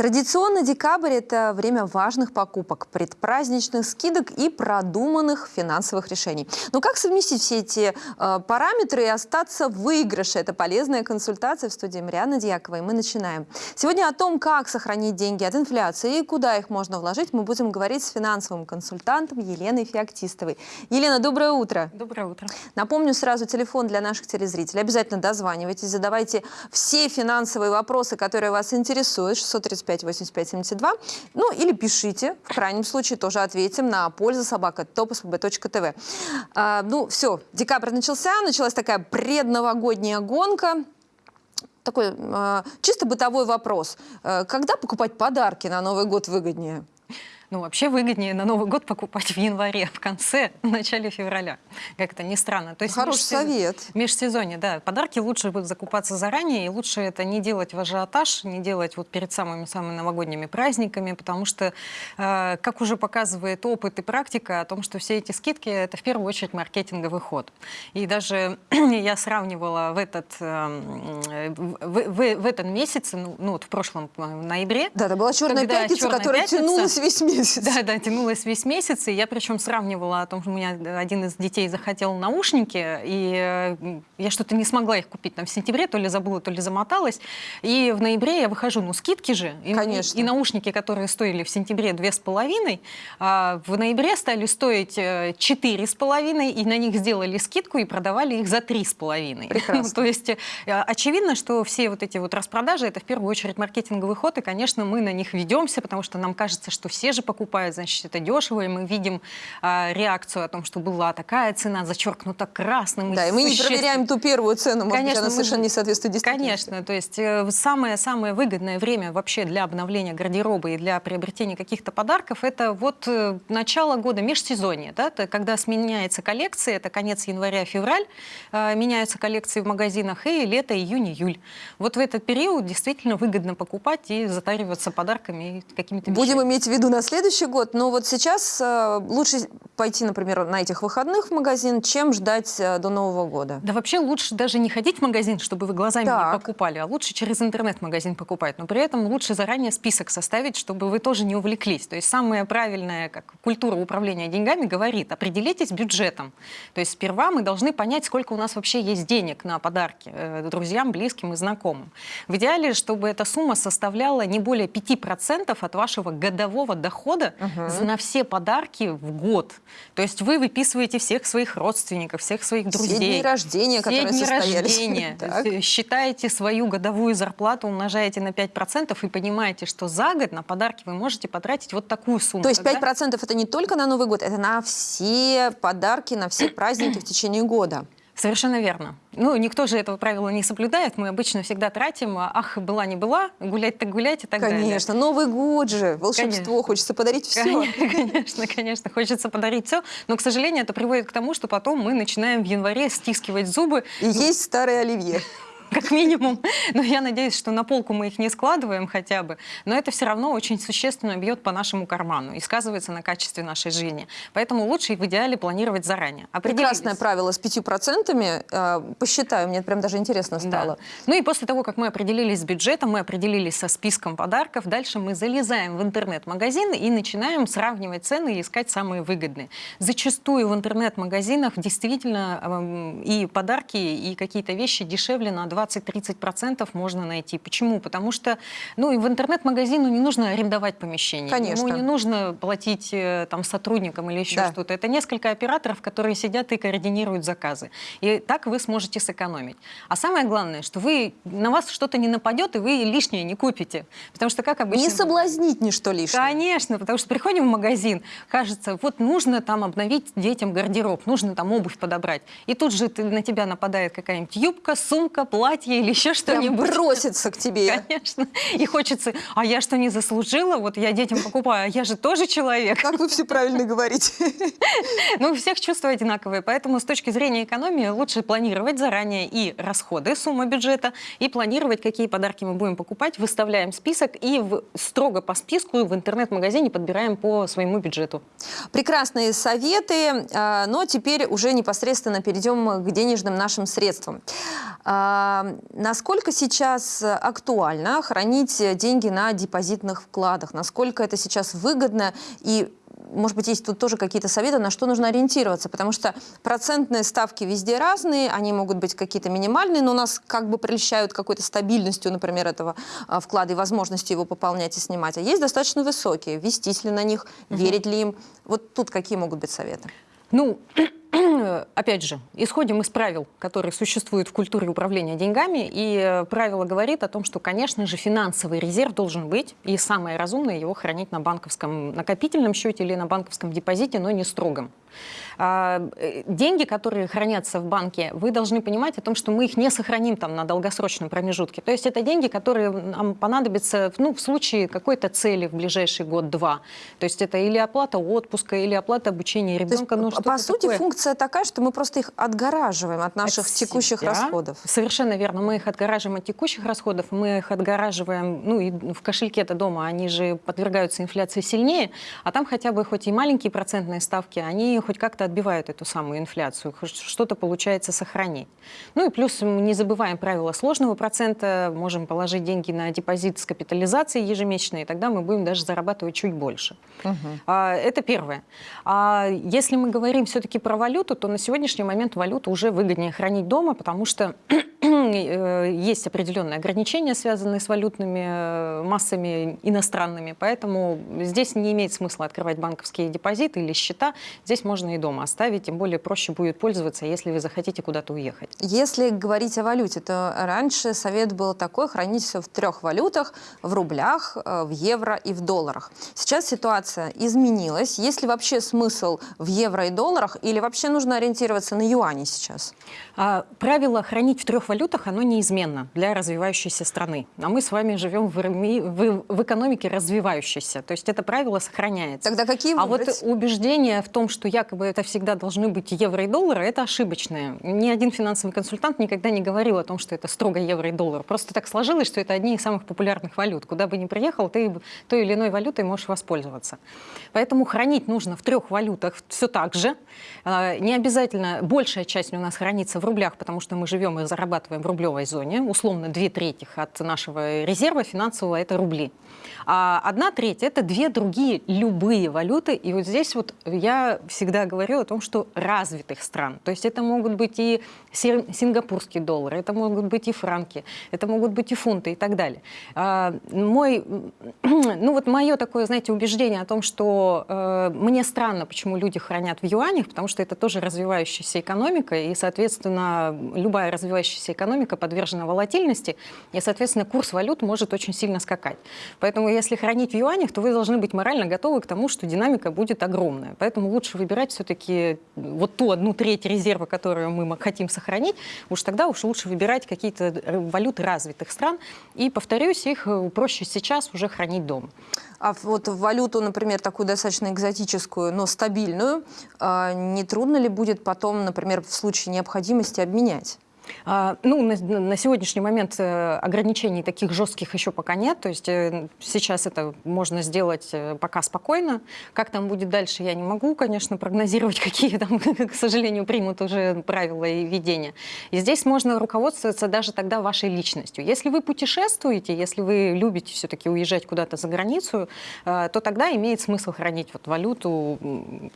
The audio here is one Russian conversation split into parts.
Традиционно декабрь – это время важных покупок, предпраздничных скидок и продуманных финансовых решений. Но как совместить все эти э, параметры и остаться в выигрыше? Это полезная консультация в студии Марианны Дьякова, и мы начинаем. Сегодня о том, как сохранить деньги от инфляции и куда их можно вложить, мы будем говорить с финансовым консультантом Еленой Феоктистовой. Елена, доброе утро. Доброе утро. Напомню сразу телефон для наших телезрителей. Обязательно дозванивайтесь, задавайте все финансовые вопросы, которые вас интересуют. 635 85 85 72. Ну, или пишите, в крайнем случае тоже ответим на пользу собака topspb.tv. А, ну, все, декабрь начался, началась такая предновогодняя гонка такой э, чисто бытовой вопрос. Э, когда покупать подарки на Новый год выгоднее? Ну, вообще выгоднее на Новый год покупать в январе, в конце, в начале февраля. Как это ни странно. То есть Хороший межсез... совет. В межсезонье, да. Подарки лучше будет закупаться заранее, и лучше это не делать в ажиотаж, не делать вот перед самыми-самыми новогодними праздниками, потому что, э, как уже показывает опыт и практика, о том, что все эти скидки — это в первую очередь маркетинговый ход. И даже я сравнивала в этот, э, в, в, в этот месяц, ну, ну вот в прошлом в ноябре. Да, это была черная пятница, черная которая пятница, тянулась весь месяц месяц. Да, да, тянулась весь месяц. И я причем сравнивала о том, что у меня один из детей захотел наушники, и э, я что-то не смогла их купить там в сентябре, то ли забыла, то ли замоталась. И в ноябре я выхожу, ну скидки же. И, Конечно. И, и наушники, которые стоили в сентябре две с половиной, а в ноябре стали стоить э, четыре с половиной, и на них сделали скидку и продавали их за три с половиной. Прекрасно. То есть э, очевидно, что все вот эти вот распродажи, это в первую очередь маркетинговый ход, и, конечно, мы на них ведемся, потому что нам кажется, что все же покупают, значит, это дешево, и мы видим а, реакцию о том, что была такая цена, зачеркнута красным. Да, и мы не проверяем ту первую цену, может Конечно, быть, она совершенно не соответствует действительности. Конечно, то есть самое-самое э, выгодное время вообще для обновления гардероба и для приобретения каких-то подарков, это вот э, начало года, межсезонье, да, это когда сменяется коллекция, это конец января-февраль, э, меняются коллекции в магазинах, и лето, июнь, июль. Вот в этот период действительно выгодно покупать и затариваться подарками и какими-то Будем иметь в виду на следующий год, но вот сейчас э, лучше пойти, например, на этих выходных в магазин, чем ждать э, до Нового года. Да вообще лучше даже не ходить в магазин, чтобы вы глазами так. не покупали, а лучше через интернет-магазин покупать. Но при этом лучше заранее список составить, чтобы вы тоже не увлеклись. То есть самая правильная как, культура управления деньгами говорит, определитесь бюджетом. То есть сперва мы должны понять, сколько у нас вообще есть денег на подарки э, друзьям, близким и знакомым. В идеале, чтобы эта сумма составляла не более 5% от вашего годового дохода угу. на все подарки в год. То есть вы выписываете всех своих родственников, всех своих друзей. Все дни рождения, все которые дни состоялись. рождения. Считаете свою годовую зарплату, умножаете на 5% и понимаете, что за год на подарки вы можете потратить вот такую сумму. То есть 5% да? это не только на Новый год, это на все подарки, на все праздники в течение года. Совершенно верно. Ну, никто же этого правила не соблюдает. Мы обычно всегда тратим, а, ах, была не была, гулять так гулять и так конечно. далее. Конечно, Новый год же, волшебство, конечно. хочется подарить все. Конечно, конечно, хочется подарить все. Но, к сожалению, это приводит к тому, что потом мы начинаем в январе стискивать зубы. И есть старые оливье. Как минимум. Но я надеюсь, что на полку мы их не складываем хотя бы. Но это все равно очень существенно бьет по нашему карману и сказывается на качестве нашей жизни. Поэтому лучше в идеале планировать заранее. Прекрасное правило с пятью процентами. Э, посчитаю, мне прям даже интересно стало. Да. Ну и после того, как мы определились с бюджетом, мы определились со списком подарков, дальше мы залезаем в интернет-магазин и начинаем сравнивать цены и искать самые выгодные. Зачастую в интернет-магазинах действительно эм, и подарки, и какие-то вещи дешевле на 20 20-30% можно найти. Почему? Потому что ну, и в интернет-магазину не нужно арендовать помещение. Конечно. Ему не нужно платить э, там, сотрудникам или еще да. что-то. Это несколько операторов, которые сидят и координируют заказы. И так вы сможете сэкономить. А самое главное, что вы, на вас что-то не нападет, и вы лишнее не купите. Потому что как обычно... Не соблазнить ничто лишнее. Конечно, потому что приходим в магазин, кажется, вот нужно там обновить детям гардероб, нужно там обувь подобрать. И тут же на тебя нападает какая-нибудь юбка, сумка, платье, платье или еще что-нибудь. бросится к тебе. Конечно. И хочется, а я что, не заслужила? Вот я детям покупаю, а я же тоже человек. Как вы все правильно говорите. Ну, у всех чувства одинаковые, поэтому с точки зрения экономии лучше планировать заранее и расходы, сумма бюджета, и планировать, какие подарки мы будем покупать, выставляем список и в, строго по списку в интернет-магазине подбираем по своему бюджету. Прекрасные советы, а, но теперь уже непосредственно перейдем к денежным нашим средствам. А, насколько сейчас актуально хранить деньги на депозитных вкладах? Насколько это сейчас выгодно и может быть, есть тут тоже какие-то советы, на что нужно ориентироваться, потому что процентные ставки везде разные, они могут быть какие-то минимальные, но нас как бы прельщают какой-то стабильностью, например, этого а, вклада и возможностью его пополнять и снимать. А есть достаточно высокие, вестись ли на них, угу. верить ли им. Вот тут какие могут быть советы? Ну, опять же, исходим из правил, которые существуют в культуре управления деньгами, и э, правило говорит о том, что, конечно же, финансовый резерв должен быть, и самое разумное его хранить на банковском накопительном счете или на банковском депозите, но не строгом. А, э, деньги, которые хранятся в банке, вы должны понимать о том, что мы их не сохраним там на долгосрочном промежутке. То есть это деньги, которые нам понадобятся ну, в случае какой-то цели в ближайший год-два. То есть это или оплата отпуска, или оплата обучения ребенка. ну, по сути, такое. функция такая, что мы просто их отгораживаем от наших от текущих себя. расходов. Совершенно верно. Мы их отгораживаем от текущих расходов, мы их отгораживаем, ну и в кошельке-то дома, они же подвергаются инфляции сильнее, а там хотя бы хоть и маленькие процентные ставки, они хоть как-то отбивают эту самую инфляцию, что-то получается сохранить. Ну и плюс не забываем правила сложного процента, можем положить деньги на депозит с капитализацией ежемесячной, и тогда мы будем даже зарабатывать чуть больше. Угу. А, это первое. А если мы говорим все-таки про валюту, то на сегодняшний момент валюту уже выгоднее хранить дома, потому что э, есть определенные ограничения, связанные с валютными э, массами иностранными, поэтому здесь не имеет смысла открывать банковские депозиты или счета, здесь можно и дома оставить, тем более проще будет пользоваться, если вы захотите куда-то уехать. Если говорить о валюте, то раньше совет был такой, хранить все в трех валютах, в рублях, э, в евро и в долларах. Сейчас ситуация изменилась. Есть ли вообще смысл в евро и долларах или вообще нужно ориентироваться на юани сейчас? А, правило хранить в трех валютах, оно неизменно для развивающейся страны. А мы с вами живем в, в, в экономике развивающейся. То есть это правило сохраняется. Тогда какие выбрать? А вот убеждение в том, что якобы это всегда должны быть евро и доллары, это ошибочное. Ни один финансовый консультант никогда не говорил о том, что это строго евро и доллар. Просто так сложилось, что это одни из самых популярных валют. Куда бы ни приехал, ты той или иной валютой можешь воспользоваться. Поэтому хранить нужно в трех валютах все так же. А, не обязательно, большая часть у нас хранится в рублях, потому что мы живем и зарабатываем в рублевой зоне. Условно, две трети от нашего резерва финансового – это рубли. А одна треть – это две другие любые валюты. И вот здесь вот я всегда говорю о том, что развитых стран. То есть это могут быть и сингапурские доллары, это могут быть и франки, это могут быть и фунты и так далее. А, мой, ну вот мое такое, знаете, убеждение о том, что э, мне странно, почему люди хранят в юанях, потому что это тоже развивающаяся экономика, и, соответственно, любая развивающаяся экономика подвержена волатильности, и, соответственно, курс валют может очень сильно скакать. Поэтому если хранить в юанях, то вы должны быть морально готовы к тому, что динамика будет огромная. Поэтому лучше выбирать все-таки вот ту одну треть резерва, которую мы хотим сохранить, уж тогда уж лучше выбирать какие-то валюты развитых стран. И, повторюсь, их э, проще сейчас уже хранить дома. А вот валюту, например, такую достаточно экзотическую, но стабильную, а, не трудно ли будет потом, например, в случае необходимости обменять? А, ну, на, на сегодняшний момент э, ограничений таких жестких еще пока нет. То есть э, сейчас это можно сделать э, пока спокойно. Как там будет дальше, я не могу, конечно, прогнозировать, какие там, к сожалению, примут уже правила и ведения. И здесь можно руководствоваться даже тогда вашей личностью. Если вы путешествуете, если вы любите все-таки уезжать куда-то за границу, то тогда имеет смысл хранить вот валюту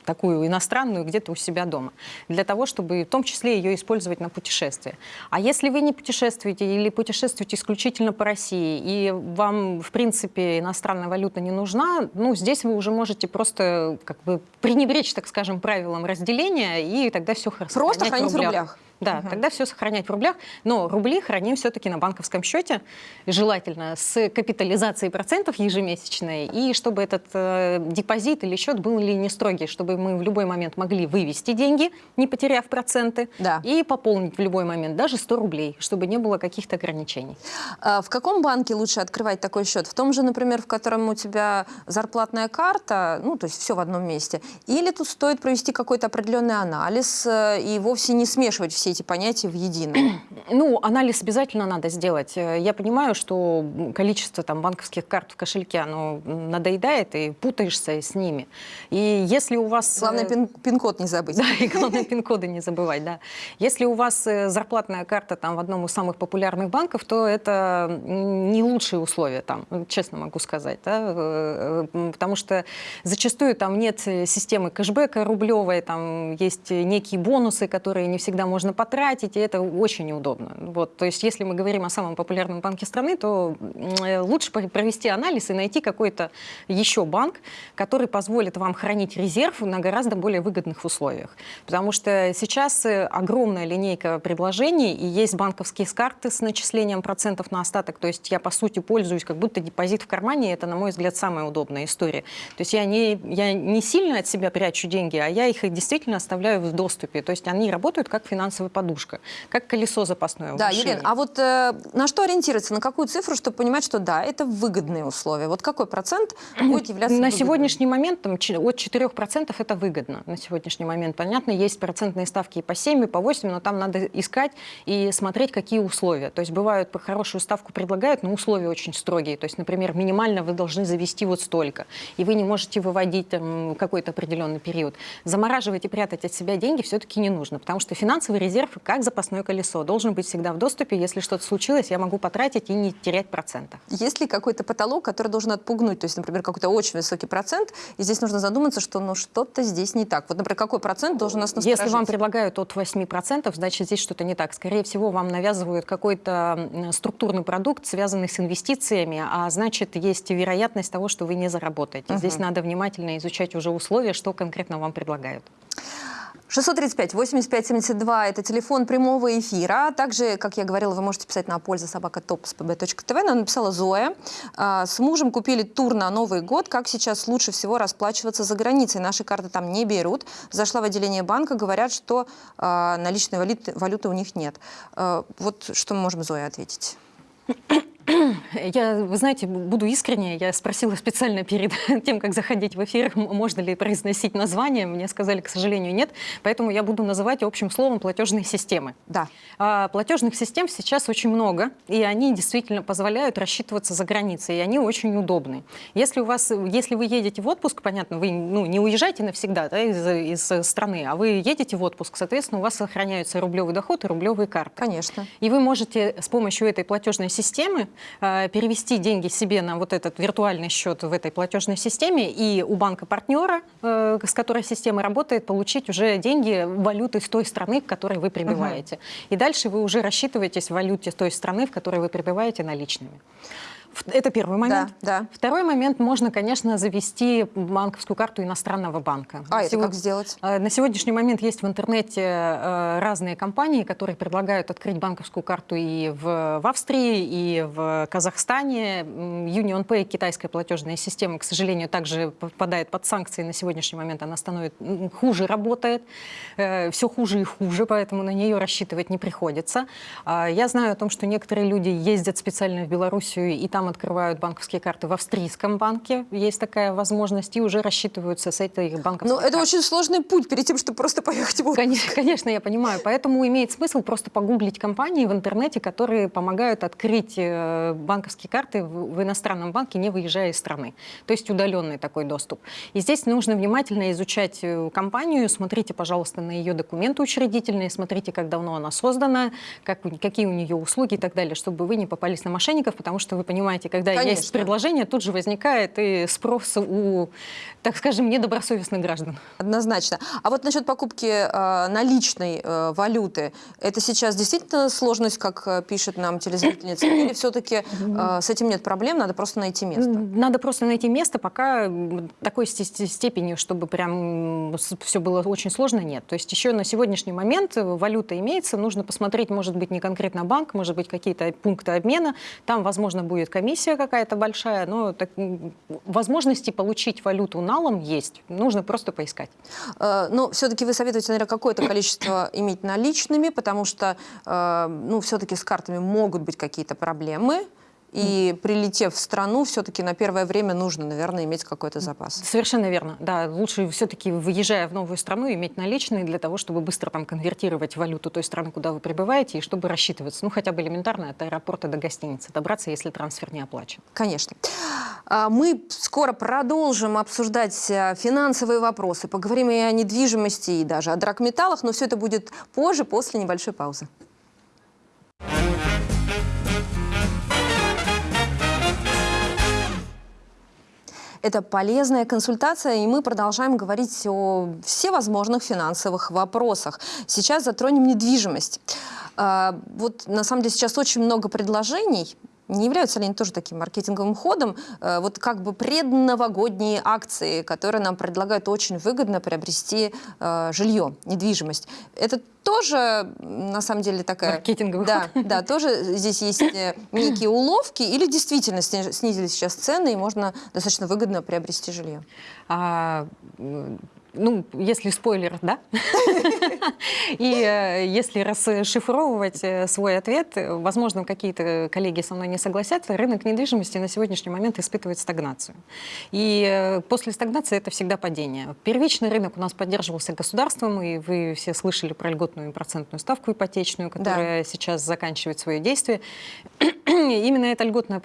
такую иностранную где-то у себя дома. Для того, чтобы в том числе ее использовать на путешествие. А если вы не путешествуете или путешествуете исключительно по России, и вам, в принципе, иностранная валюта не нужна, ну, здесь вы уже можете просто как бы пренебречь, так скажем, правилам разделения, и тогда все хорошо. Просто хранить в рублях. Да, угу. тогда все сохранять в рублях, но рубли храним все-таки на банковском счете, желательно с капитализацией процентов ежемесячной, и чтобы этот э, депозит или счет был ли не строгий, чтобы мы в любой момент могли вывести деньги, не потеряв проценты, да. и пополнить в любой момент даже 100 рублей, чтобы не было каких-то ограничений. А в каком банке лучше открывать такой счет? В том же, например, в котором у тебя зарплатная карта, ну, то есть все в одном месте, или тут стоит провести какой-то определенный анализ э, и вовсе не смешивать все все эти понятия в единое? Ну, анализ обязательно надо сделать. Я понимаю, что количество там, банковских карт в кошельке, оно надоедает, и путаешься с ними. И если у вас... Главное, пин-код не забыть. Да, и главное, пин-коды не забывать, да. Если у вас зарплатная карта там в одном из самых популярных банков, то это не лучшие условия там, честно могу сказать, да, потому что зачастую там нет системы кэшбэка рублевой, там есть некие бонусы, которые не всегда можно потратить, и это очень неудобно. Вот, то есть если мы говорим о самом популярном банке страны, то лучше провести анализ и найти какой-то еще банк, который позволит вам хранить резерв на гораздо более выгодных условиях. Потому что сейчас огромная линейка предложений, и есть банковские карты с начислением процентов на остаток, то есть я, по сути, пользуюсь как будто депозит в кармане, это, на мой взгляд, самая удобная история. То есть я не, я не сильно от себя прячу деньги, а я их действительно оставляю в доступе. То есть они работают как финансовая подушка, как колесо запасное. Да, Елена, а вот э, на что ориентироваться, на какую цифру, чтобы понимать, что да, это выгодные условия? Вот какой процент будет являться На выгодным? сегодняшний момент там, от 4% это выгодно. На сегодняшний момент, понятно, есть процентные ставки и по 7, и по 8, но там надо искать и смотреть, какие условия. То есть бывают по хорошую ставку предлагают, но условия очень строгие. То есть, например, минимально вы должны завести вот столько, и вы не можете выводить какой-то определенный период. Замораживать и прятать от себя деньги все-таки не нужно, потому что финансовый резерв, как запасное колесо, должен быть всегда в доступе. Если что-то случилось, я могу потратить и не терять процентов. Есть ли какой-то потолок, который должен отпугнуть? То есть, например, какой-то очень высокий процент, и здесь нужно задуматься, что ну что-то здесь не так. Вот, например, какой процент должен нас насторожить? Если вам предлагают от 8%, значит, здесь что-то не так. Скорее всего, вам навязывают какой-то структурный продукт, связанный с инвестициями, а значит, есть вероятность того, что вы не заработаете. Угу. Здесь надо внимательно изучать уже условия, что конкретно вам предлагают. 635 85 72 это телефон прямого эфира. Также, как я говорила, вы можете писать на пользу собака topspb.tv. Нам написала Зоя. А, с мужем купили тур на Новый год. Как сейчас лучше всего расплачиваться за границей? Наши карты там не берут. Зашла в отделение банка, говорят, что а, наличной валюты, валюты у них нет. А, вот что мы можем Зоя ответить? Я, вы знаете, буду искренне, я спросила специально перед тем, как заходить в эфир, можно ли произносить название. Мне сказали, к сожалению, нет. Поэтому я буду называть общим словом платежные системы. Да. А, платежных систем сейчас очень много, и они действительно позволяют рассчитываться за границей, и они очень удобны. Если, у вас, если вы едете в отпуск, понятно, вы ну, не уезжаете навсегда да, из, из страны, а вы едете в отпуск, соответственно, у вас сохраняются рублевый доход и рублевые карты. Конечно. И вы можете с помощью этой платежной системы Э, перевести деньги себе на вот этот виртуальный счет в этой платежной системе и у банка-партнера, э, с которой система работает, получить уже деньги валюты с той страны, в которой вы пребываете. Угу. И дальше вы уже рассчитываетесь в валюте той страны, в которой вы пребываете наличными. Это первый момент. Да, да. Второй момент, можно, конечно, завести банковскую карту иностранного банка. А, это как сделать? Э, на сегодняшний момент есть в интернете э, разные компании, которые предлагают открыть банковскую карту и в, в Австрии, и в Казахстане. Union Pay, китайская платежная система, к сожалению, также попадает под санкции. На сегодняшний момент она становится хуже работает. Э, Все хуже и хуже, поэтому на нее рассчитывать не приходится. А я знаю о том, что некоторые люди ездят специально в Белоруссию и там там открывают банковские карты в австрийском банке, есть такая возможность, и уже рассчитываются с этой банковской Но это очень сложный путь перед тем, чтобы просто поехать в Конечно, конечно, я понимаю. Поэтому имеет смысл просто погуглить компании в интернете, которые помогают открыть э, банковские карты в иностранном банке, не выезжая из страны. То есть удаленный такой доступ. И здесь нужно внимательно изучать э, компанию, смотрите, пожалуйста, на ее документы учредительные, смотрите, как давно она создана, как, какие у нее услуги и так далее, чтобы вы не попались на мошенников, потому что вы понимаете, понимаете, когда Конечно. есть предложение, тут же возникает и спрос у, так скажем, недобросовестных граждан. Однозначно. А вот насчет покупки э, наличной э, валюты, это сейчас действительно сложность, как э, пишет нам телезрительница, или все-таки э, с этим нет проблем, надо просто найти место? Надо просто найти место, пока такой степени, чтобы прям все было очень сложно, нет. То есть еще на сегодняшний момент валюта имеется, нужно посмотреть, может быть, не конкретно банк, может быть, какие-то пункты обмена, там, возможно, будет комиссия какая-то большая, но так, возможности получить валюту налом есть. Нужно просто поискать. Э, но все-таки вы советуете, наверное, какое-то количество иметь наличными, потому что, э, ну, все-таки с картами могут быть какие-то проблемы. И прилетев в страну, все-таки на первое время нужно, наверное, иметь какой-то запас. Совершенно верно. Да, лучше все-таки, выезжая в новую страну, иметь наличные для того, чтобы быстро там конвертировать валюту той страны, куда вы прибываете, и чтобы рассчитываться. Ну, хотя бы элементарно от аэропорта до гостиницы добраться, если трансфер не оплачен. Конечно. А, мы скоро продолжим обсуждать э, финансовые вопросы, поговорим и о недвижимости, и даже о драгметаллах, но все это будет позже, после небольшой паузы. Это полезная консультация, и мы продолжаем говорить о всевозможных финансовых вопросах. Сейчас затронем недвижимость. А, вот на самом деле сейчас очень много предложений не являются ли они тоже таким маркетинговым ходом? Э, вот как бы предновогодние акции, которые нам предлагают очень выгодно приобрести э, жилье, недвижимость. Это тоже, на самом деле, такая... Маркетинговый да, ход. Да, тоже здесь есть э, некие уловки, или действительно снизились сейчас цены, и можно достаточно выгодно приобрести жилье? А, ну, если спойлер, да. И э, если расшифровывать э, свой ответ, возможно, какие-то коллеги со мной не согласятся, рынок недвижимости на сегодняшний момент испытывает стагнацию. И э, после стагнации это всегда падение. Первичный рынок у нас поддерживался государством, и вы все слышали про льготную процентную ставку ипотечную, которая да. сейчас заканчивает свое действие. Именно эта льготная,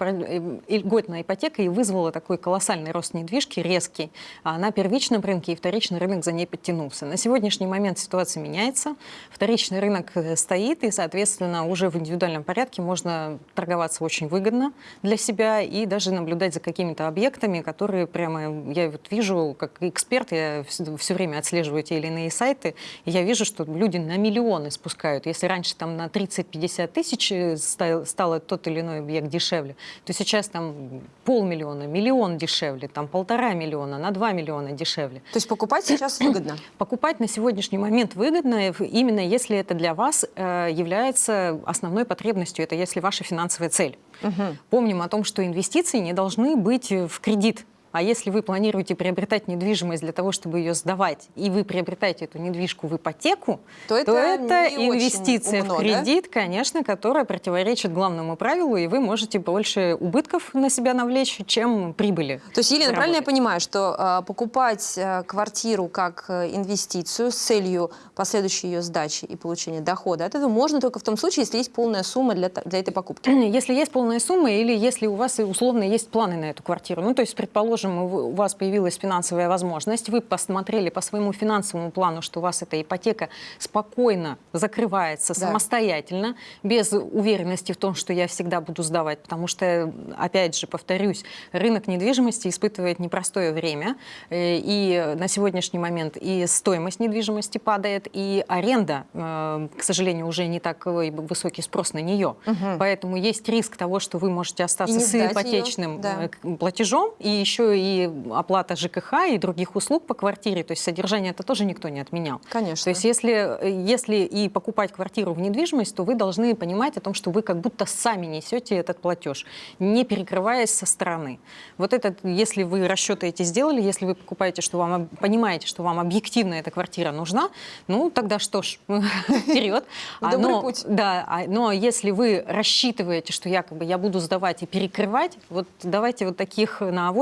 льготная ипотека и вызвала такой колоссальный рост недвижки, резкий, на первичном рынке и вторичном рынок за ней подтянулся. На сегодняшний момент ситуация меняется, вторичный рынок э, стоит, и, соответственно, уже в индивидуальном порядке можно торговаться очень выгодно для себя и даже наблюдать за какими-то объектами, которые прямо, я вот вижу, как эксперт, я все время отслеживаю те или иные сайты, и я вижу, что люди на миллионы спускают. Если раньше там на 30-50 тысяч э, стало тот или иной объект дешевле, то сейчас там полмиллиона, миллион дешевле, там полтора миллиона, на два миллиона дешевле. То есть покупать сейчас выгодно? Покупать на сегодняшний момент выгодно, именно если это для вас э, является основной потребностью, это если ваша финансовая цель. Угу. Помним о том, что инвестиции не должны быть в кредит. А если вы планируете приобретать недвижимость для того, чтобы ее сдавать, и вы приобретаете эту недвижку в ипотеку, то это, то это инвестиция умно, в кредит, да? конечно, которая противоречит главному правилу, и вы можете больше убытков на себя навлечь, чем прибыли. То есть, Елена, правильно я понимаю, что э, покупать э, квартиру как э, инвестицию с целью последующей ее сдачи и получения дохода, от этого можно только в том случае, если есть полная сумма для, для этой покупки? Если есть полная сумма или если у вас условно есть планы на эту квартиру. Ну, то есть, предположим, предположим, у вас появилась финансовая возможность, вы посмотрели по своему финансовому плану, что у вас эта ипотека спокойно закрывается да. самостоятельно, без уверенности в том, что я всегда буду сдавать, потому что, опять же, повторюсь, рынок недвижимости испытывает непростое время, э, и на сегодняшний момент и стоимость недвижимости падает, и аренда, э, к сожалению, уже не такой высокий спрос на нее. Угу. Поэтому есть риск того, что вы можете остаться с ипотечным да. Э, платежом, и еще и оплата ЖКХ и других услуг по квартире, то есть содержание это тоже никто не отменял. Конечно. То есть если, если и покупать квартиру в недвижимость, то вы должны понимать о том, что вы как будто сами несете этот платеж, не перекрываясь со стороны. Вот это, если вы расчеты эти сделали, если вы покупаете, что вам, понимаете, что вам объективно эта квартира нужна, ну тогда что ж, вперед. Добрый путь. Да, а, но если вы рассчитываете, что якобы я буду сдавать и перекрывать, вот давайте вот таких на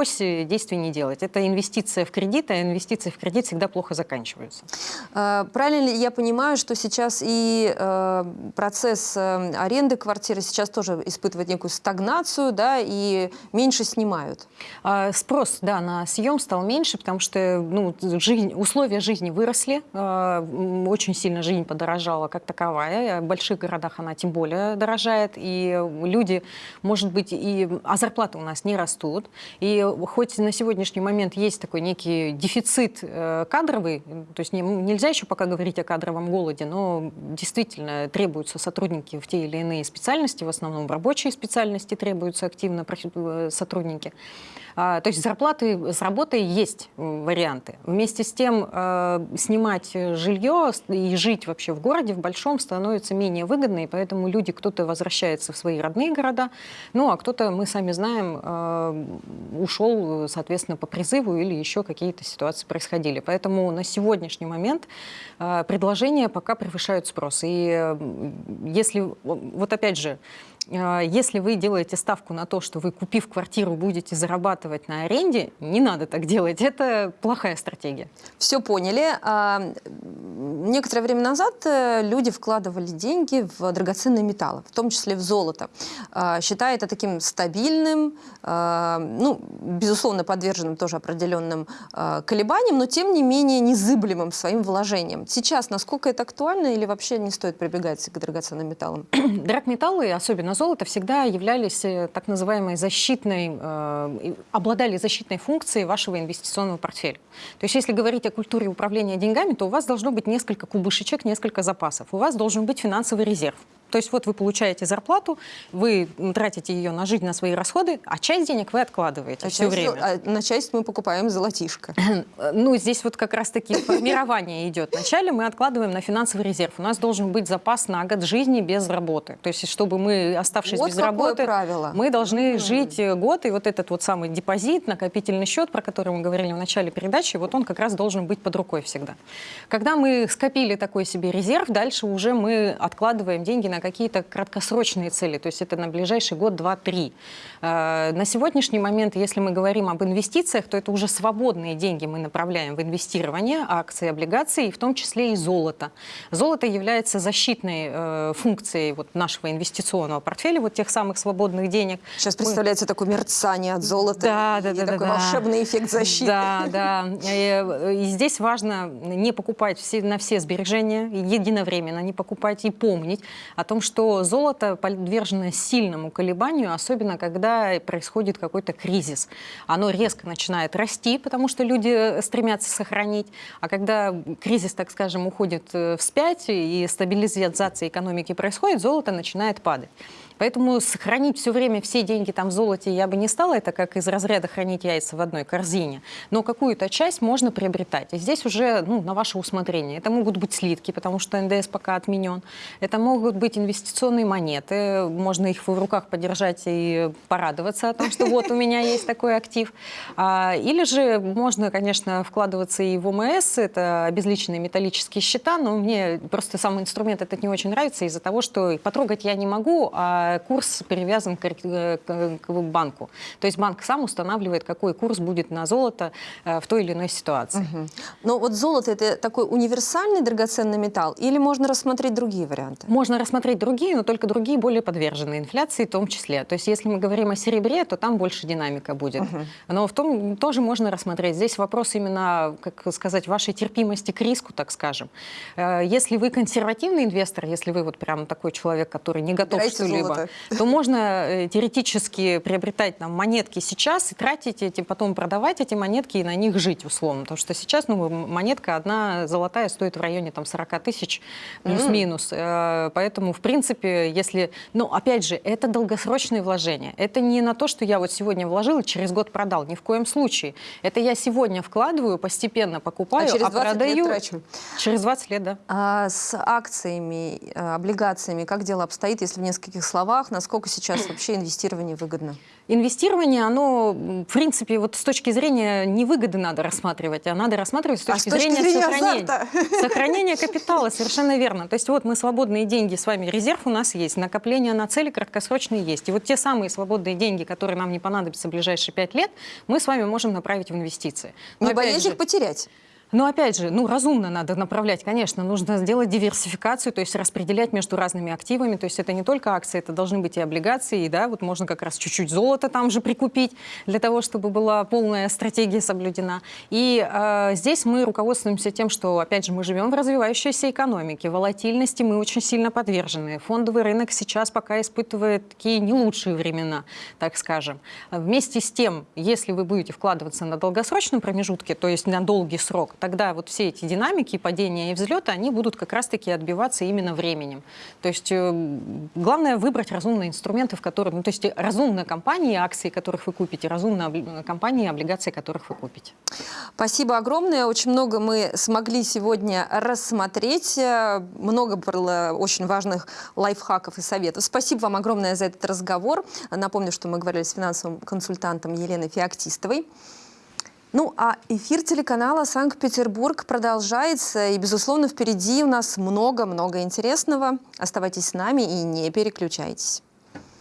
действий не делать. Это инвестиция в кредит, а инвестиции в кредит всегда плохо заканчиваются. А, правильно ли я понимаю, что сейчас и э, процесс э, аренды квартиры сейчас тоже испытывает некую стагнацию, да, и меньше снимают? А, спрос, да, на съем стал меньше, потому что ну, жизнь, условия жизни выросли, а, очень сильно жизнь подорожала как таковая, в больших городах она тем более дорожает, и люди, может быть, и, а зарплаты у нас не растут, и хоть на сегодняшний момент есть такой некий дефицит э, кадровый, то есть не, нельзя еще пока говорить о кадровом голоде, но действительно требуются сотрудники в те или иные специальности, в основном рабочие специальности требуются активно э, сотрудники. А, то есть зарплаты с работой есть варианты. Вместе с тем э, снимать жилье и жить вообще в городе, в большом, становится менее выгодно, и поэтому люди, кто-то возвращается в свои родные города, ну а кто-то, мы сами знаем, ушел соответственно, по призыву или еще какие-то ситуации происходили. Поэтому на сегодняшний момент э, предложения пока превышают спрос. И если, вот опять же, если вы делаете ставку на то, что вы, купив квартиру, будете зарабатывать на аренде, не надо так делать. Это плохая стратегия. Все поняли. А, некоторое время назад э, люди вкладывали деньги в драгоценные металлы, в том числе в золото, а, считая это таким стабильным, ну, безусловно, подверженным тоже определенным колебаниям, но тем не менее незыблемым своим вложением. Сейчас насколько это актуально или вообще не стоит прибегать к драгоценным металлам? Драгметаллы, особенно золото всегда являлись э, так называемой защитной, э, обладали защитной функцией вашего инвестиционного портфеля. То есть если говорить о культуре управления деньгами, то у вас должно быть несколько кубышечек, несколько запасов. У вас должен быть финансовый резерв. То есть вот вы получаете зарплату, вы тратите ее на жизнь, на свои расходы, а часть денег вы откладываете а все часть, время. А на часть мы покупаем золотишко. ну, здесь вот как раз-таки формирование идет. Вначале мы откладываем на финансовый резерв. У нас должен быть запас на год жизни без работы. То есть чтобы мы, оставшись вот без работы, правило. мы должны mm. жить э, год. И вот этот вот самый депозит, накопительный счет, про который мы говорили в начале передачи, вот он как раз должен быть под рукой всегда. Когда мы скопили такой себе резерв, дальше уже мы откладываем деньги на на какие-то краткосрочные цели, то есть это на ближайший год, два, три. Э, на сегодняшний момент, если мы говорим об инвестициях, то это уже свободные деньги мы направляем в инвестирование, акции, облигации, в том числе и золото. Золото является защитной э, функцией вот нашего инвестиционного портфеля, вот тех самых свободных денег. Сейчас представляется мы... такое мерцание от золота да, да, и да, такой да, волшебный эффект защиты. Да, да. И, и здесь важно не покупать все, на все сбережения единовременно, не покупать и помнить о том, что золото подвержено сильному колебанию, особенно когда происходит какой-то кризис. Оно резко начинает расти, потому что люди стремятся сохранить, а когда кризис, так скажем, уходит э, вспять и стабилизация экономики происходит, золото начинает падать. Поэтому сохранить все время все деньги там в золоте я бы не стала, это как из разряда хранить яйца в одной корзине. Но какую-то часть можно приобретать. И здесь уже ну, на ваше усмотрение. Это могут быть слитки, потому что НДС пока отменен. Это могут быть инвестиционные монеты. Можно их в руках подержать и порадоваться о том, что вот у меня есть такой актив. А, или же можно, конечно, вкладываться и в ОМС, это обезличенные металлические счета, но мне просто сам инструмент этот не очень нравится из-за того, что потрогать я не могу, а курс привязан к, к, к банку. То есть банк сам устанавливает, какой курс будет на золото э, в той или иной ситуации. Угу. Но вот золото это такой универсальный драгоценный металл или можно рассмотреть другие варианты? Можно рассмотреть другие, но только другие более подвержены инфляции в том числе. То есть если мы говорим о серебре, то там больше динамика будет. Угу. Но в том тоже можно рассмотреть. Здесь вопрос именно, как сказать, вашей терпимости к риску, так скажем. Э, если вы консервативный инвестор, если вы вот прям такой человек, который не готов что-либо то можно э, теоретически приобретать там, монетки сейчас и тратить эти, потом продавать эти монетки и на них жить условно. Потому что сейчас ну, монетка одна золотая стоит в районе там, 40 тысяч плюс-минус. Mm. Поэтому, в принципе, если... Ну, опять же, это долгосрочные вложения. Это не на то, что я вот сегодня вложил и через год продал. Ни в коем случае. Это я сегодня вкладываю, постепенно покупаю, а, через 20 а продаю... Лет трачу. Через 20 лет, да. А с акциями, э, облигациями как дело обстоит, если в нескольких словах словах, насколько сейчас вообще инвестирование выгодно? Инвестирование, оно, в принципе, вот с точки зрения не выгоды надо рассматривать, а надо рассматривать с точки, а с точки зрения, зрения сохранения. Сохранения капитала, совершенно верно. То есть вот мы свободные деньги с вами, резерв у нас есть, накопление на цели краткосрочные есть. И вот те самые свободные деньги, которые нам не понадобятся в ближайшие пять лет, мы с вами можем направить в инвестиции. Но не боясь их потерять? Но опять же, ну, разумно надо направлять, конечно, нужно сделать диверсификацию, то есть распределять между разными активами, то есть это не только акции, это должны быть и облигации, и, да, вот можно как раз чуть-чуть золота там же прикупить для того, чтобы была полная стратегия соблюдена. И э, здесь мы руководствуемся тем, что, опять же, мы живем в развивающейся экономике, волатильности мы очень сильно подвержены. Фондовый рынок сейчас пока испытывает такие не лучшие времена, так скажем. Вместе с тем, если вы будете вкладываться на долгосрочном промежутке, то есть на долгий срок, тогда вот все эти динамики, падения и взлеты, они будут как раз-таки отбиваться именно временем. То есть э, главное выбрать разумные инструменты, в которых, ну, то есть разумные компании, акции, которых вы купите, разумные компании, облигации, которых вы купите. Спасибо огромное. Очень много мы смогли сегодня рассмотреть. Много было очень важных лайфхаков и советов. Спасибо вам огромное за этот разговор. Напомню, что мы говорили с финансовым консультантом Еленой Феоктистовой. Ну, а эфир телеканала «Санкт-Петербург» продолжается, и, безусловно, впереди у нас много-много интересного. Оставайтесь с нами и не переключайтесь.